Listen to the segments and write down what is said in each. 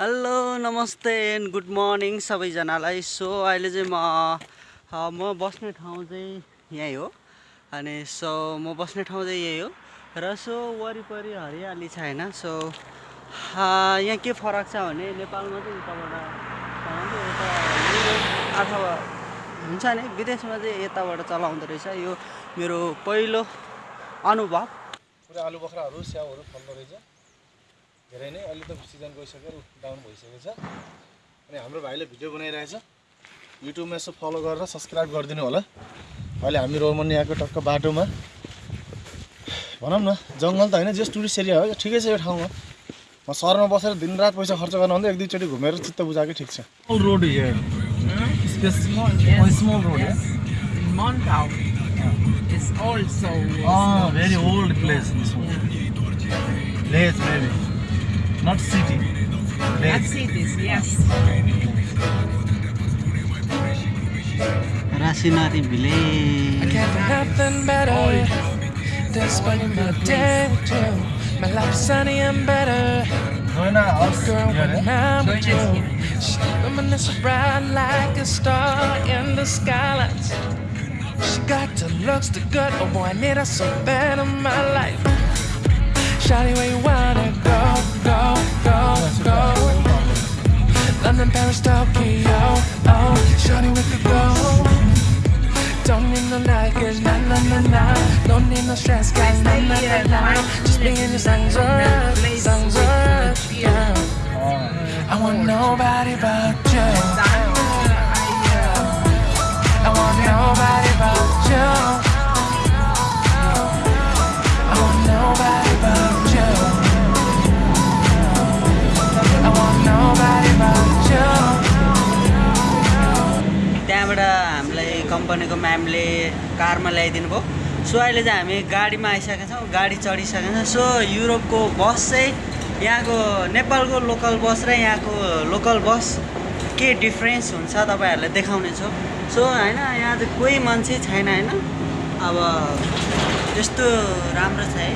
Hello नमस्ते and good morning सबैजनालाई। So अहिले चाहिँ म म बस्ने ठाउँ चाहिँ यहीँ हो। अनि सो म बस्ने ठाउँ चाहिँ यही हो। र सो वरिपरि हरियाली छ होइन। सो यहाँ के फरक छ भने नेपालमा चाहिँ उताबाट अथवा हुन्छ नि विदेशमा चाहिँ यताबाट चलाउँदो रहेछ। यो मेरो पहिलो अनुभव। आलु बख्राहरू स्याउहरू फल्दो रहेछ। धेरै नै अहिले त सिजन गइसक्यो डाउन भइसकेको छ। अनि हाम्रो भाइले भिडियो बनाइरहेछ। युट्युबमा यसो फलो गरेर सब्सक्राइब गरिदिनु होला। अहिले हामी रोमनियाको टक्क बाटोमा। भनौँ न जङ्गल त होइन जस टुरिस्ट एरिया हो। ठिकै छ यो ठाउँमा। म सहरमा बसेर दिनरात पैसा खर्च गर्नुभन्दा एक दुईचोटि घुमेर चित्त बुझाएकै ठिक छ। Here. It's also Oh, very old place. This one. Village maybe, not city. Not cities, yes. Rasinati village. I can't do nothing better. That's why I'm too. My life's sunny and better. Girl, when I'm like a star in the skylights. She got the looks, the good, oh boy, I need her so bad in my life. Shawty, where you wanna go, go, go, go? London, Paris, Tokyo, oh, shawty, we could go. Don't need no nightmares, nah, nah, nah, nah. Don't need no stress, guys, nah, nah, nah, nah. Just me and your songs are songs uh, yeah. I want nobody but कम्पनीको म्यामले कारमा ल्याइदिनु भयो। So अहिले चाहिँ हामी गाडीमा आइसकेका छौँ गाडी चढिसकेका छौँ। सो युरोपको बस चाहिँ यहाँको नेपालको लोकल बस र यहाँको लोकल बस के डिफ्रेन्स हुन्छ तपाईँहरूलाई देखाउने छु। सो होइन यहाँ चाहिँ कोही मान्छे छैन होइन। अब त्यस्तो राम्रो छ है।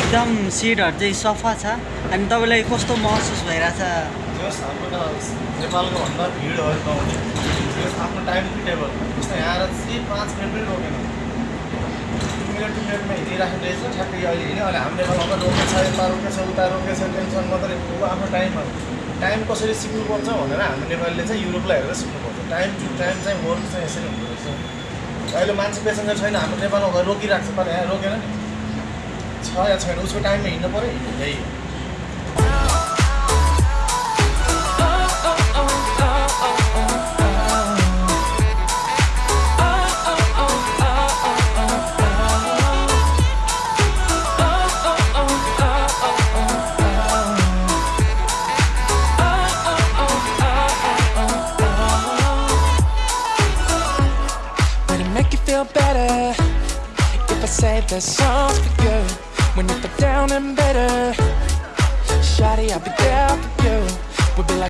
एकदम सिटहरू चाहिँ सफा छ। अनि तपाईँलाई कस्तो महसुस भइरहेछ? हाम्रो नेपालको भन्दा भिडहरू नहुने आफ्नो टाइम टेबल जस्तो यहाँ आएर चाहिँ पाँच मिनट पनि रोकेन मिनट टु मिनटमा हिँडिराख्ने रहेछ ठ्याक्कै अहिले हिँड्यो अहिले हाम्रो नेपालमा रोकेछ यता रोकेछ उता रोकेछ टेन्सन मात्रै ऊ आफ्नो टाइममा टाइम कसरी सिक्नुपर्छ भनेर हाम्रो नेपालीले चाहिँ युरोपलाई हेरेर सिक्नुपर्छ टाइम टु टाइम चाहिँ वर्क चाहिँ यसरी हुँदो रहेछ अहिले मान्छे पेसेन्जर छैन हाम्रो नेपालमा गएर रोकिरहेको छ तर यहाँ रोकेन नि छ या छैन उसको टाइममा हिँड्नु पऱ्यो यही night that sounds good When you're down and better Shawty, I'll be there for you. We'll be like